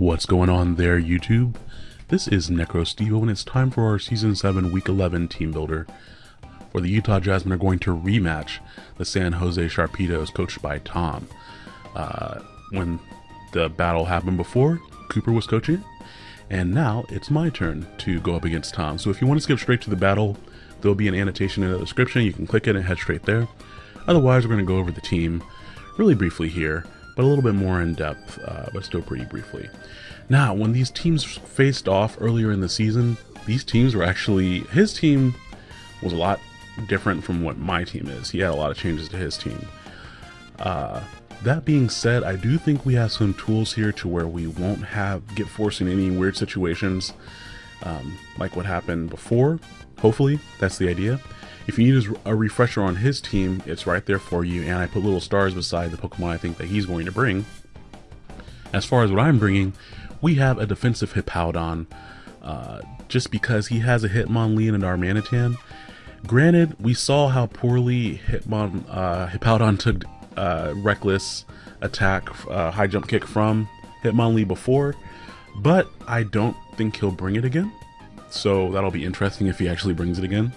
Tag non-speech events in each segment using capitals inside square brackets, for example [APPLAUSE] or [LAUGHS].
What's going on there, YouTube? This is NecroStevo, and it's time for our Season 7 Week 11 Team Builder, where the Utah Jasmine are going to rematch the San Jose Sharpedos, coached by Tom. Uh, when the battle happened before, Cooper was coaching, and now it's my turn to go up against Tom. So if you want to skip straight to the battle, there'll be an annotation in the description. You can click it and head straight there. Otherwise, we're going to go over the team really briefly here but a little bit more in depth, uh, but still pretty briefly. Now, when these teams faced off earlier in the season, these teams were actually, his team was a lot different from what my team is. He had a lot of changes to his team. Uh, that being said, I do think we have some tools here to where we won't have get forced in any weird situations um, like what happened before. Hopefully, that's the idea. If you need a refresher on his team, it's right there for you, and I put little stars beside the Pokemon I think that he's going to bring. As far as what I'm bringing, we have a defensive Hippowdon, uh, just because he has a Hitmonlee and a Darmanitan. Granted, we saw how poorly Hitmon, uh, Hippowdon took uh, Reckless attack, uh, high jump kick from Hitmonlee before, but I don't think he'll bring it again. So that'll be interesting if he actually brings it again.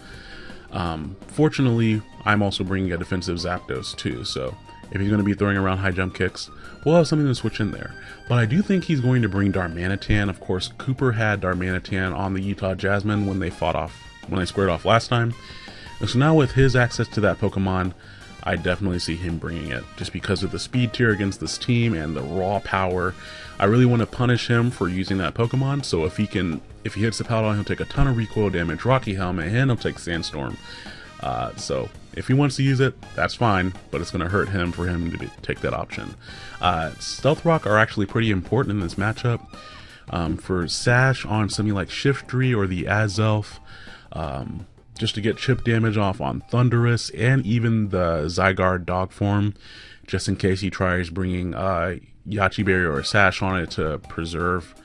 Um, fortunately, I'm also bringing a defensive Zapdos too, so if he's going to be throwing around high jump kicks, we'll have something to switch in there. But I do think he's going to bring Darmanitan. Of course, Cooper had Darmanitan on the Utah Jasmine when they fought off, when they squared off last time. And so now with his access to that Pokemon, I definitely see him bringing it just because of the speed tier against this team and the raw power. I really want to punish him for using that Pokemon. So if he can, if he hits the Paladin, he'll take a ton of recoil damage, Rocky Helmet, and he'll take Sandstorm. Uh, so if he wants to use it, that's fine, but it's going to hurt him for him to be, take that option. Uh, Stealth Rock are actually pretty important in this matchup. Um, for Sash on something like Shiftry or the Azelf, um, just to get chip damage off on Thundurus and even the Zygarde dog form, just in case he tries bringing uh, Yache Berry or Sash on it to preserve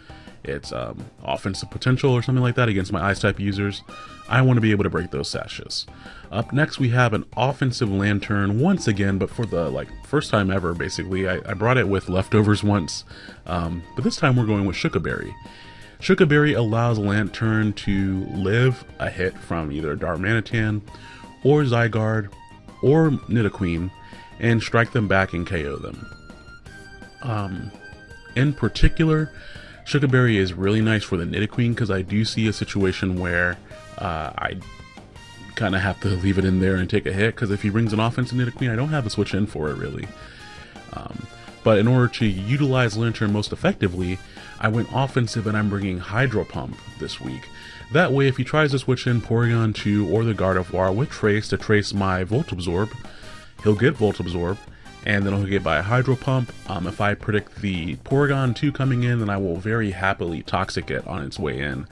its um, offensive potential or something like that against my Ice type users. I want to be able to break those sashes. Up next, we have an offensive Lanturn once again, but for the like first time ever, basically. I, I brought it with leftovers once, um, but this time we're going with Shuca Berry. Shuca allows Lanturn to live a hit from either Darmanitan or Zygarde or Nidoqueen and strike them back and KO them. Um, in particular, Shuca is really nice for the Nidoqueen because I do see a situation where uh, I kind of have to [LAUGHS] leave it in there and take a hit because if he brings an offensive Nidoqueen, I don't have a switch in for it really. Um, but in order to utilize Lanturn most effectively, I went offensive and I'm bringing Hydro Pump this week. That way, if he tries to switch in Porygon 2 or the Gardevoir with Trace to trace my Volt Absorb, he'll get Volt Absorb, and then he'll get by Hydro Pump. Um, if I predict the Porygon 2 coming in, then I will very happily Toxic it on its way in.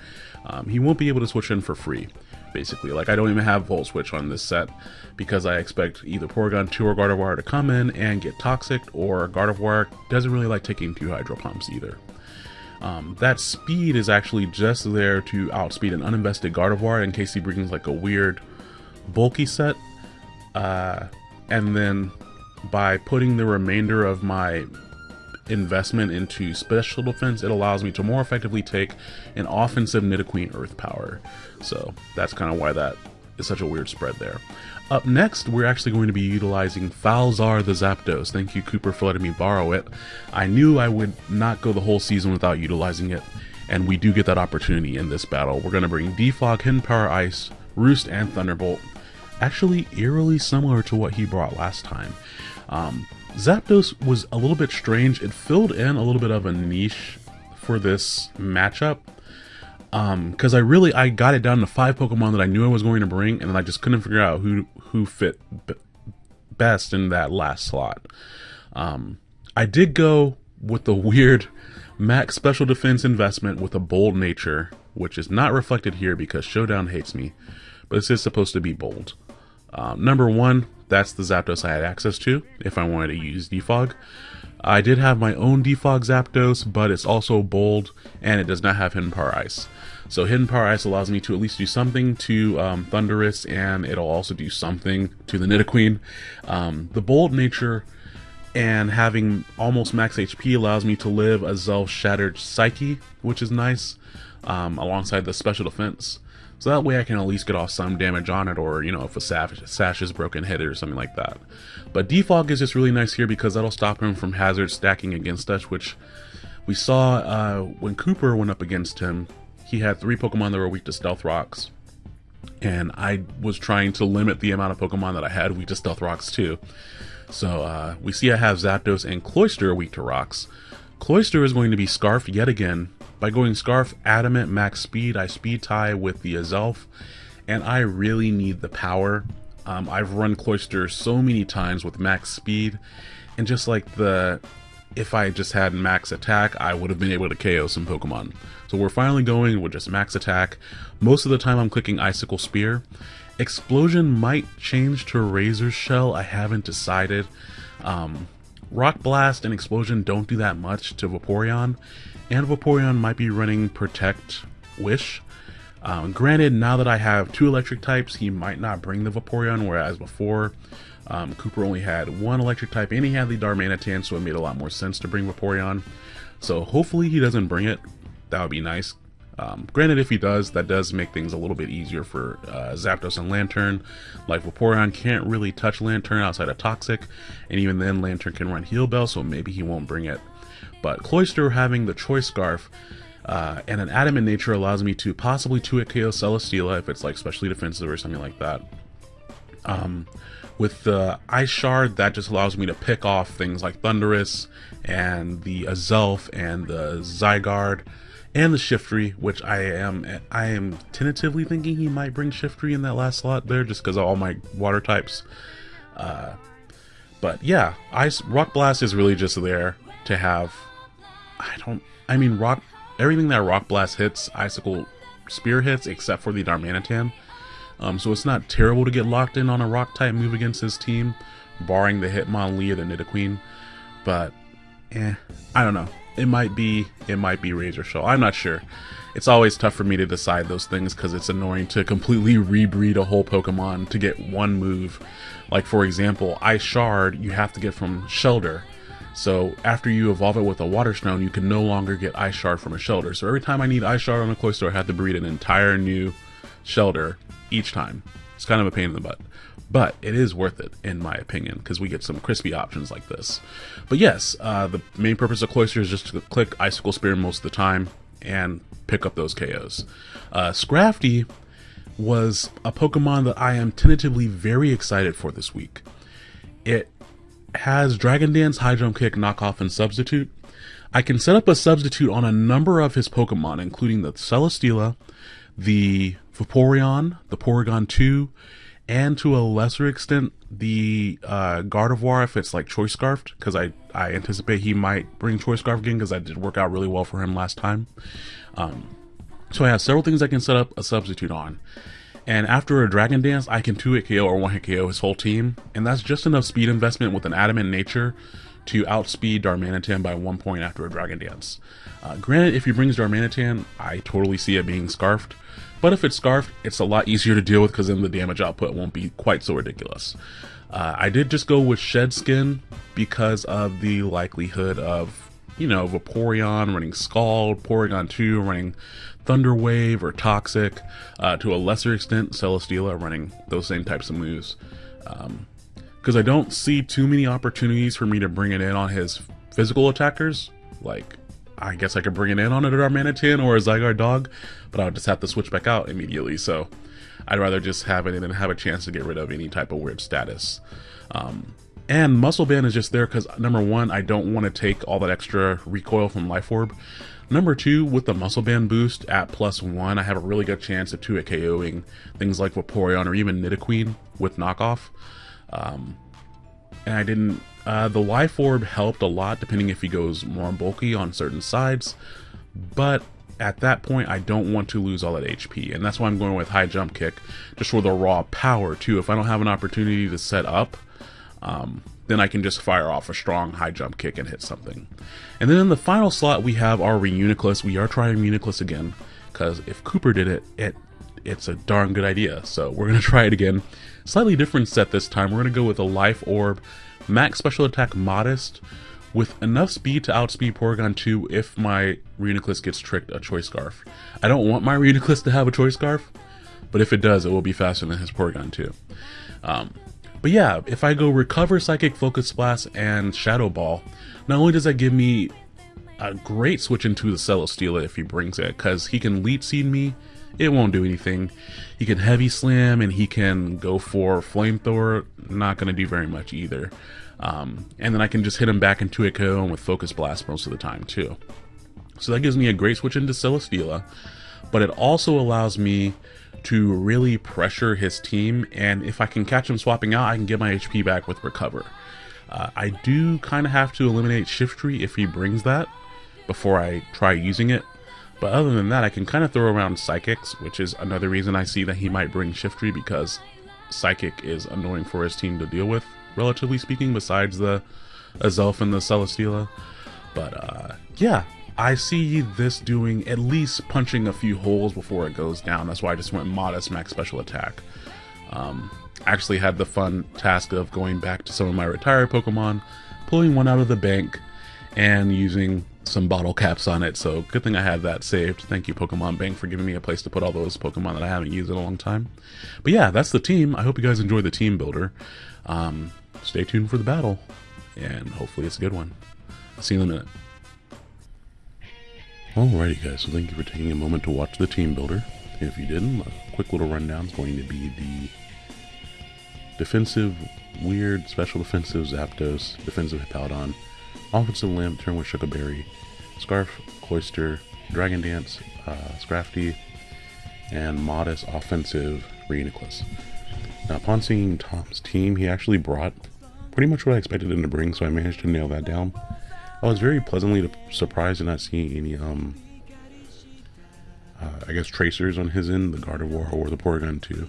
Um, he won't be able to switch in for free, basically. Like, I don't even have Volt Switch on this set, because I expect either Porygon 2 or Gardevoir to come in and get Toxic, or Gardevoir doesn't really like taking two Hydro Pumps either. Um, that speed is actually just there to outspeed an uninvested Gardevoir in case he brings like a weird bulky set. Uh, and then by putting the remainder of my investment into special defense, it allows me to more effectively take an offensive Nidoqueen Earth Power. So that's kind of why that is such a weird spread there. Up next, we're actually going to be utilizing Falzar the Zapdos. Thank you, Cooper, for letting me borrow it. I knew I would not go the whole season without utilizing it, and we do get that opportunity in this battle. We're going to bring Defog, Hidden Power Ice, Roost, and Thunderbolt. Actually, eerily similar to what he brought last time. Um, Zapdos was a little bit strange. It filled in a little bit of a niche for this matchup because um, I really I got it down to five Pokemon that I knew I was going to bring, and I just couldn't figure out who who fit best in that last slot. Um, I did go with the [LAUGHS] weird max special defense investment with a bold nature, which is not reflected here because Showdown hates me, but this is supposed to be bold. Um, number one, that's the Zapdos I had access to if I wanted to use Defog. I did have my own Defog Zapdos, but it's also bold and it does not have Hidden Power Ice. So Hidden Power Ice allows me to at least do something to um, Thundurus, and it'll also do something to the Nidoqueen. Um, the bold nature, and having almost max HP allows me to live Azelf Shattered Psyche, which is nice, um, alongside the special defense. So that way I can at least get off some damage on it, or, you know, if a sash, sash is broken, it or something like that. But Defog is just really nice here because that'll stop him from hazard stacking against us, which we saw uh, when Cooper went up against him, he had three Pokemon that were weak to Stealth Rocks. And I was trying to limit the amount of Pokemon that I had weak to Stealth Rocks too. So uh, we see I have Zapdos and Cloyster weak to rocks. Cloyster is going to be Scarfed yet again. By going Scarf, Adamant, Max Speed, I speed tie with the Azelf, and I really need the power. Um, I've run Cloyster so many times with max speed, and just like the, if I just had max attack, I would have been able to KO some Pokemon. So we're finally going with just max attack. Most of the time I'm clicking Icicle Spear, Explosion might change to Razor Shell. I haven't decided. Um, Rock Blast and Explosion don't do that much to Vaporeon, and Vaporeon might be running Protect Wish. Um, granted, now that I have two electric types, he might not bring the Vaporeon, whereas before, um, Cooper only had one electric type and he had the Darmanitan, so it made a lot more sense to bring Vaporeon. So hopefully he doesn't bring it. That would be nice. Um, granted, if he does, that does make things a little bit easier for uh, Zapdos and Lanturn. Like Vaporeon can't really touch Lanturn outside of Toxic, and even then Lanturn can run Heal Bell, so maybe he won't bring it. But Cloyster having the Choice Scarf uh, and an Adamant nature allows me to possibly 2-hit KO Celesteela if it's like specially defensive or something like that. Um, with the Ice Shard, that just allows me to pick off things like Thundurus and the Azelf and the Zygarde and the Shiftry, which I am I am tentatively thinking he might bring Shiftry in that last slot there, just because of all my water types. Uh, but yeah, Ice Rock Blast is really just there to have. I don't. I mean, rock everything that Rock Blast hits, Icicle Spear hits, except for the Darmanitan. Um, so it's not terrible to get locked in on a Rock type move against his team, barring the Hitmonlee or the Nidoqueen. But, eh, I don't know it might be it might be Razor Shell. I'm not sure. It's always tough for me to decide those things because it's annoying to completely rebreed a whole Pokemon to get one move. Like for example, Ice Shard you have to get from Shellder. So after you evolve it with a Water Stone, you can no longer get Ice Shard from a Shellder. So every time I need Ice Shard on a Cloyster, I have to breed an entire new Shellder each time. It's kind of a pain in the butt but it is worth it in my opinion because we get some crispy options like this. But yes, uh, the main purpose of Cloyster is just to click Icicle Spear most of the time and pick up those KOs. Uh, Scrafty was a Pokemon that I am tentatively very excited for this week. It has Dragon Dance, High Jump Kick, Knockoff, and Substitute. I can set up a substitute on a number of his Pokemon, including the Celesteela, the Vaporeon, the Porygon 2, and to a lesser extent the uh, Gardevoir if it's like Choice Scarfed, because I, I anticipate he might bring Choice Scarf again because that did work out really well for him last time. Um, so I have several things I can set up a substitute on. And after a Dragon Dance, I can 2-hit KO or 1-hit KO his whole team, and that's just enough speed investment with an Adamant Nature to outspeed Darmanitan by one point after a Dragon Dance. Uh, granted, if he brings Darmanitan, I totally see it being Scarfed, but if it's Scarfed, it's a lot easier to deal with because then the damage output won't be quite so ridiculous. Uh, I did just go with Shed Skin because of the likelihood of, you know, Vaporeon running Scald, Porygon 2 running Thunder Wave or Toxic, uh, to a lesser extent Celesteela running those same types of moves. Because um, I don't see too many opportunities for me to bring it in on his physical attackers, like I guess I could bring it in on a Darmanitan or a Zygarde dog, but I would just have to switch back out immediately. So I'd rather just have it in and have a chance to get rid of any type of weird status. Um, and Muscle Band is just there because number one, I don't want to take all that extra recoil from Life Orb. Number two, with the Muscle Band boost at plus one, I have a really good chance of 2 at KOing things like Vaporeon or even Nidoqueen with knockoff. Um, and I didn't uh, the life orb helped a lot depending if he goes more bulky on certain sides, but at that point I don't want to lose all that HP, and that's why I'm going with high jump kick, just for the raw power too. If I don't have an opportunity to set up, um, then I can just fire off a strong high jump kick and hit something. And then in the final slot we have our Reuniclus. We are trying Reuniclus again, because if Cooper did it, it it's a darn good idea. So we're gonna [LAUGHS] try it again. Slightly different set this time. We're gonna go with a life orb max special attack modest with enough speed to outspeed Porygon 2 if my Reuniclus gets tricked a Choice Scarf. I don't want my Reuniclus to have a Choice Scarf, but if it does, it will be faster than his Porygon 2. Um, but yeah, if I go Recover, Psychic, Focus Blast, and Shadow Ball, not only does that give me a great switch into the Celesteela if he brings it, because he can Leech Seed me, it won't do anything. He can Heavy Slam, and he can go for Flamethrower, not going to do very much either. Um, and then I can just hit him back into a KO with Focus Blast most of the time too. So that gives me a great switch into Celesteela, but it also allows me to really pressure his team, and if I can catch him swapping out, I can get my HP back with Recover. Uh, I do kind of have to eliminate Shiftry if he brings that before I try using it, but other than that, I can kind of throw around Psychics, which is another reason I see that he might bring Shiftry because Psychic is annoying for his team to deal with relatively speaking, besides the Azelf and the Celesteela. But uh, yeah, I see this doing at least punching a few holes before it goes down. That's why I just went modest max special attack. Um, actually had the fun task of going back to some of my retired Pokemon, pulling one out of the bank, and using some bottle caps on it. So good thing I had that saved. Thank you Pokemon Bank for giving me a place to put all those Pokemon that I haven't used in a long time. But yeah, that's the team. I hope you guys enjoy the team builder. Um, stay tuned for the battle, and hopefully it's a good one. I'll see you in a minute. Alrighty guys, so thank you for taking a moment to watch the team builder. If you didn't, a quick little rundown is going to be the defensive, weird, special defensive Zapdos, defensive Hippowdon, offensive Lanturn with Shuca Berry, Scarf, Cloyster, Dragon Dance, uh, Scrafty, and modest offensive Reuniclus. Now upon seeing Tom's team, he actually brought pretty much what I expected him to bring, so I managed to nail that down. I was very pleasantly surprised to not see any, um, uh, I guess, tracers on his end, the Gardevoir or the Porygon 2.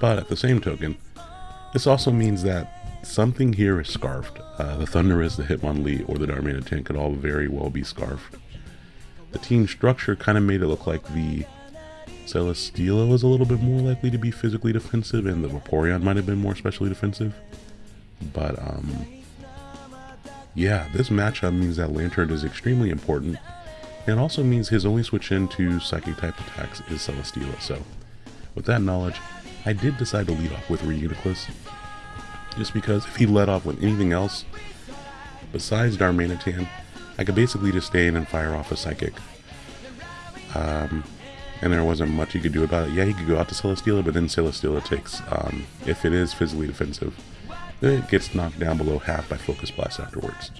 But at the same token, this also means that something here is scarfed. Uh, the Thundurus, the Hitmonlee, or the Darmanitan could all very well be scarfed. The team structure kind of made it look like the Celesteela was a little bit more likely to be physically defensive, and the Vaporeon might have been more specially defensive. But um, yeah, this matchup means that Lanturn is extremely important, and also means his only switch into Psychic type attacks is Celesteela. So, with that knowledge, I did decide to lead off with Reuniclus, just because if he led off with anything else besides Darmanitan, I could basically just stay in and fire off a Psychic. Um, and there wasn't much he could do about it. Yeah, he could go out to Celesteela, but then Celesteela takes, um, if it is physically defensive, it gets knocked down below half by Focus Blast afterwards.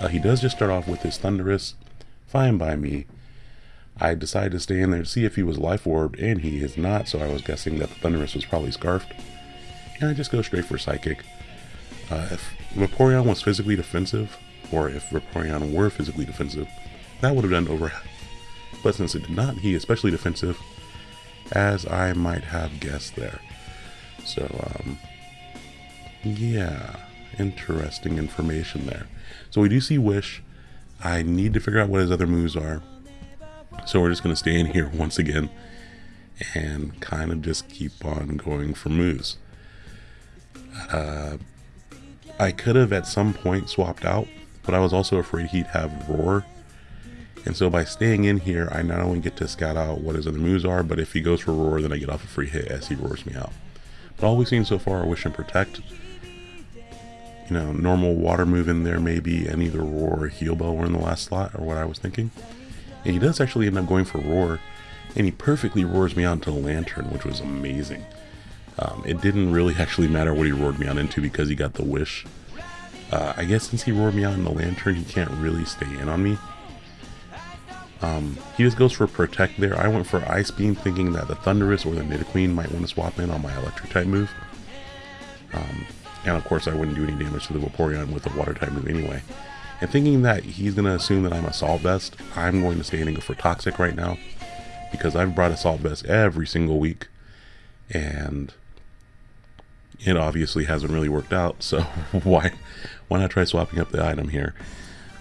Uh, he does just start off with his Thundurus. fine by me. I decided to stay in there to see if he was Life Orbed, and he is not, so I was guessing that the Thundurus was probably Scarfed. And I just go straight for Psychic. Uh, if Vaporeon was physically defensive, or if Vaporeon were physically defensive, that would have done over. half. But since it did not, he is especially defensive, as I might have guessed there. So, um, yeah, interesting information there. So we do see Wish. I need to figure out what his other moves are. So we're just going to stay in here [LAUGHS] once again and kind of just keep on going for moves. Uh, I could have at some point swapped out, but I was also afraid he'd have Roar. And so by staying in here, I not only get to scout out what his other moves are, but if he goes for Roar, then I get off a free hit as he roars me out. But all we've seen so far are Wish and Protect you know, normal water move in there maybe, and either Roar or Heal Bell were in the last slot, or what I was thinking. And he does actually end up going for Roar, and he perfectly roars me onto Lanturn, which was amazing. Um, it didn't really actually matter what he roared me out into because he got the wish. Uh, I guess since he roared me in the Lanturn, he can't really stay in on me. Um, he just goes for Protect there. I went for Ice Beam thinking that the Thundurus or the Nidoqueen might want to swap in on my Electric type move. Um, and of course I wouldn't do any damage to the Vaporeon with a water type move anyway. And thinking that he's going to assume that I'm Assault Vest, I'm going to stay in and go for Toxic right now. Because I've brought Assault Vest every single week. And it obviously hasn't really worked out, [LAUGHS] so why why not try swapping up the item here?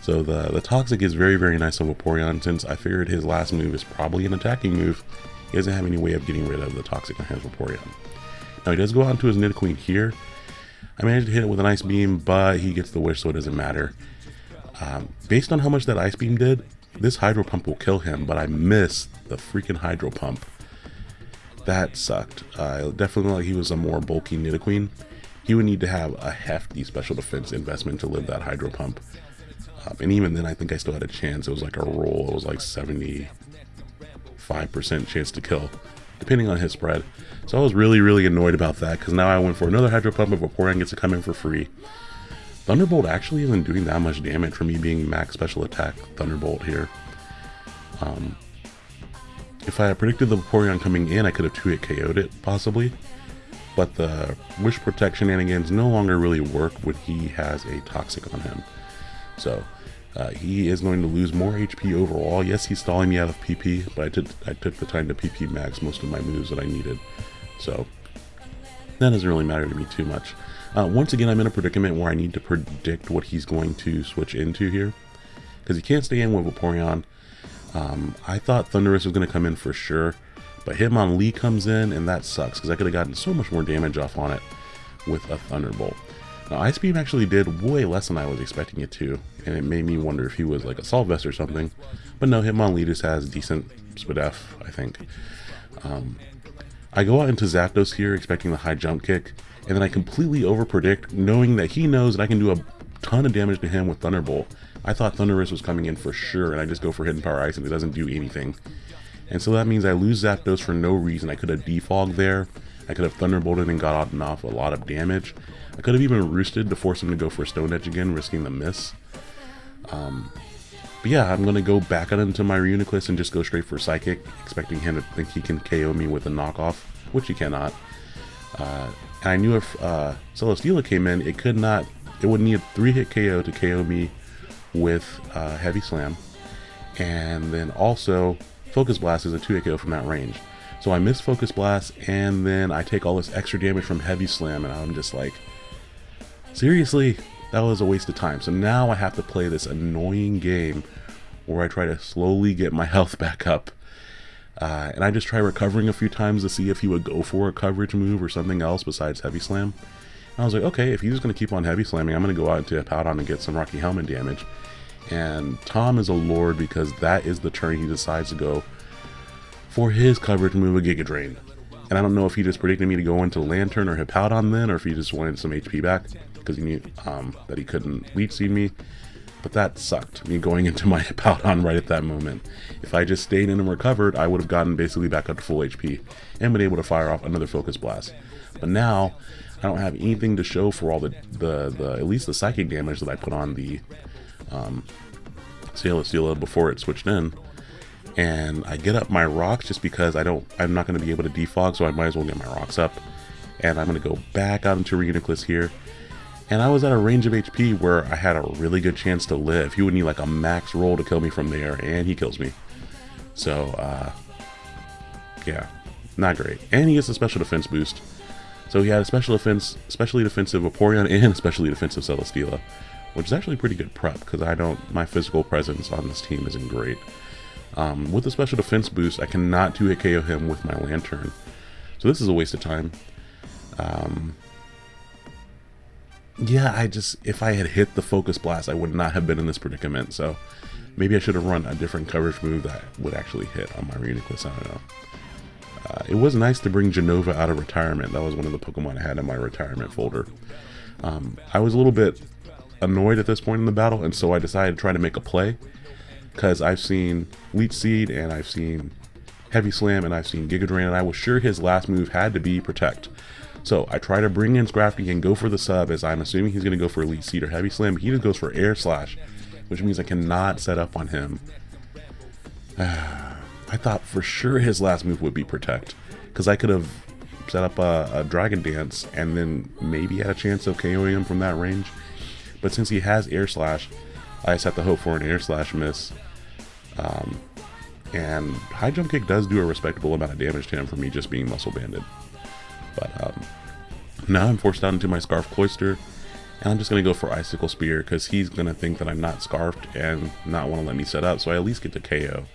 So the, the Toxic is very, very nice on Vaporeon, since I figured his last move is probably an attacking move. He doesn't have any way of getting rid of the Toxic on his Vaporeon. Now he does go on to his Nidoqueen here, I managed to hit it with an ice beam, but he gets the wish, so it doesn't matter. Um, based on how much that ice beam did, this hydro pump will kill him, but I missed the freaking hydro pump. That sucked. Uh, definitely like he was a more bulky Nidoqueen. He would need to have a hefty special defense investment to live that hydro pump. Um, and even then, I think I still had a chance. It was like a roll. It was like 75% chance to kill, depending on his spread. So I was really, really annoyed about that because now I went for another hydro pump, but Vaporeon gets to come in for free. Thunderbolt actually isn't doing that much damage for me being max special attack Thunderbolt here. Um, if I had predicted the Vaporeon coming in, I could have 2-hit KO'd it, possibly. But the Wish Protect shenanigans no longer really work when he has a Toxic on him. So, uh, he is going to lose more HP overall. Yes, he's stalling me out of PP, but I took, I took the time to PP max most of my moves that I needed. So, that doesn't really matter to me too much. Uh, once again, I'm in a predicament where I need to predict what he's going to switch into here. Because he can't stay in with Vaporeon. Um, I thought Thundurus was going to come in for sure. But Hitmonlee comes in, and that sucks. Because I could have gotten so much more damage off on it with a Thunderbolt. Now, Ice Beam actually did way less than I was expecting it to. And it made me wonder if he was like a Assault Vest or something. But no, Hitmonlee just has decent Spadef, I think. Um, I go out into Zapdos here expecting the high jump kick and then I completely overpredict, knowing that he knows that I can do a ton of damage to him with Thunderbolt. I thought Thundurus was coming in for sure, and I just go for Hidden Power Ice, and it doesn't do anything. And so that means I lose Zapdos for no reason. I could have defogged there. I could have Thunderbolted and got off a lot of damage. I could have even Roosted to force him to go for Stone Edge again, risking the miss. Um, but yeah, I'm going to go back out into my Reuniclus and just go straight for Psychic, expecting him to think he can KO me with a knockoff, which he cannot. Uh, and I knew if uh, Celesteela came in, it could not, it would need a three hit KO to KO me with uh, Heavy Slam. And then also, Focus Blast is a two hit KO from that range. So I miss Focus Blast, and then I take all this extra damage from Heavy Slam, and I'm just like, seriously, that was a waste of time. So now I have to play this annoying game where I try to slowly get my [LAUGHS] health back up uh, and I just try recovering a few times to see if he would go for a coverage move or something else besides Heavy Slam. And I was like, okay, if he's just going to keep on Heavy Slamming, I'm going to go out into Hippowdon and get some Rocky Helmet damage. And Tom is a lord because that is the turn he decides to go for his coverage move, a Giga Drain. And I don't know if he just predicted me to go into Lanturn or Hippowdon then, or if he just wanted some HP back because he knew um, that he couldn't Leech Seed me but that sucked, me going into my [LAUGHS] Hippowdon right at that moment. If I just stayed in and recovered, I would have gotten basically back up to full HP and been able to fire off another Focus Blast. But now, I don't have anything to show for all the, the, the at least the psychic damage that I put on the um, Celesteela before it switched in. And I get up my rocks just because I don't, I'm not going to be able to defog, so I might as well get my rocks up. And I'm going to go back out into Reuniclus here and I was at a range of HP where I had a really good chance to live. He would need like a max roll to kill me from there, and he kills me. So, uh, yeah, not great. And he gets a special defense boost. So he had a special defense, specially defensive Vaporeon [LAUGHS] and especially defensive Celesteela, which is actually pretty good prep because I don't, my physical presence on this team isn't great. Um, with the special defense boost, I cannot 2-hit KO him with my Lanturn. So this is a waste of time. Um, yeah, I just, if I had hit the Focus Blast, I would not have been in this predicament. So maybe I should have run a different coverage move that would actually hit on my Reuniclus. I don't know. Uh, it was nice to bring Genova out of retirement. That was one of the Pokemon I had in my retirement folder. Um, I was a little bit annoyed at this point in the battle, and so I decided to try to make a play. Because I've seen Leech Seed, and I've seen Heavy Slam, and I've seen Giga Drain, and I was sure his last move had to be Protect. So I try to bring in Scrafty and go for the sub as I'm assuming he's going to go for Leech Seed or Heavy Slam. He just goes for Air Slash, which means I cannot set up on him. [SIGHS] I thought for sure his last move would be Protect, because I could have set up a, a, Dragon Dance and then maybe had a chance of KOing him from that range. But since he has Air Slash, I just have to hope for an Air Slash miss. Um, and High Jump Kick does do a respectable amount of damage to him for me just being Muscle Banded. But um, now I'm forced out into my Scarf Cloyster, and I'm just going to go for Icicle Spear because he's going to think that I'm not Scarfed and not want to let me set up, so I at least get to KO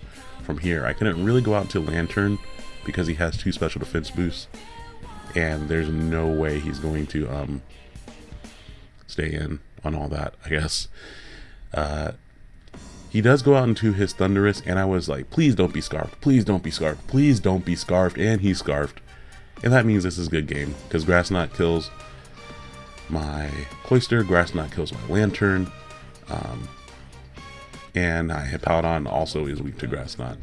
from here. I couldn't really go out to Lanturn because he has two special defense boosts, and there's no way he's going to um, stay in on all that, I guess. Uh, he does go out into his Thundurus, and I was like, please don't be scarfed. Please don't be scarfed. Please don't be scarfed. And he's scarfed. And that means this is a good game, because Grass Knot kills my Cloyster, Grass Knot kills my Lanturn, um, and I Hippowdon also is weak to Grass Knot.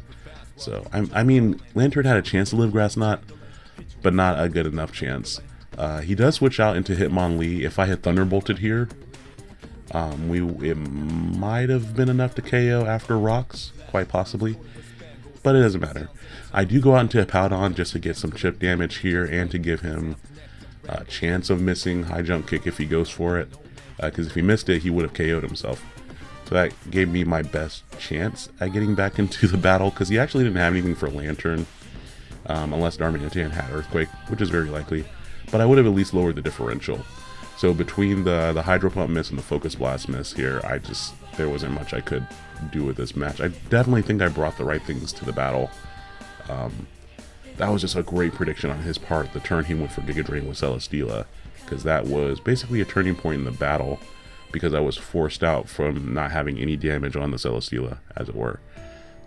So, I, I mean, Lanturn had a chance to live Grass Knot, but not a good enough chance. Uh, he does switch out into Hitmonlee. If I had Thunderbolted here, um, we it might have been enough to KO after rocks, quite possibly, but it doesn't matter. I do go out into Hippowdon just to get some chip damage here and to give him a chance of missing high jump kick if he goes for it, because uh, if he missed it, he would have KO'd himself. So that gave me my best chance at getting back [LAUGHS] into the battle, because he actually didn't have anything for Lanturn um, unless Darmanitan had Earthquake, which is very likely. But I would have at least lowered the differential. So between the the Hydro Pump miss and the Focus Blast miss here, I just there wasn't much I could do with this match. I definitely think I brought the right things to the battle. Um, that was just a great prediction on his part. The turn he went for Giga Drain with Celesteela, because that was basically a turning point in the battle, because I was forced out from not having any damage on the Celesteela, as it were.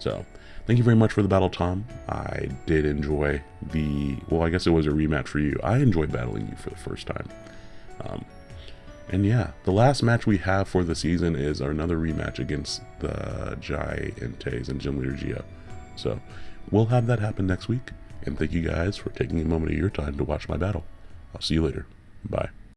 So, thank you very much for the battle, Tom. I did enjoy the, well, I guess it was a rematch for you. I enjoyed battling you for the first time. Um, and yeah, the last match we have for the season is our another rematch against the Giants and Gym Leader Geo. So we'll have that happen next week. And thank you guys for taking a moment of your time to watch my battle. I'll see you later. Bye.